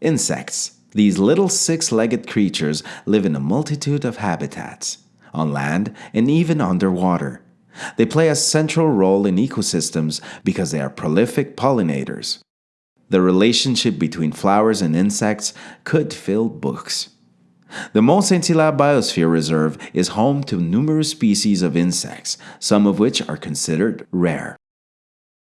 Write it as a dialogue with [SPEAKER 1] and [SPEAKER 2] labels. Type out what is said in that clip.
[SPEAKER 1] Insects. These little six-legged creatures live in a multitude of habitats, on land and even underwater. They play a central role in ecosystems because they are prolific pollinators. The relationship between flowers and insects could fill books. The Mont Saint-Hilaire Biosphere Reserve is home to numerous species of insects, some of which are considered rare.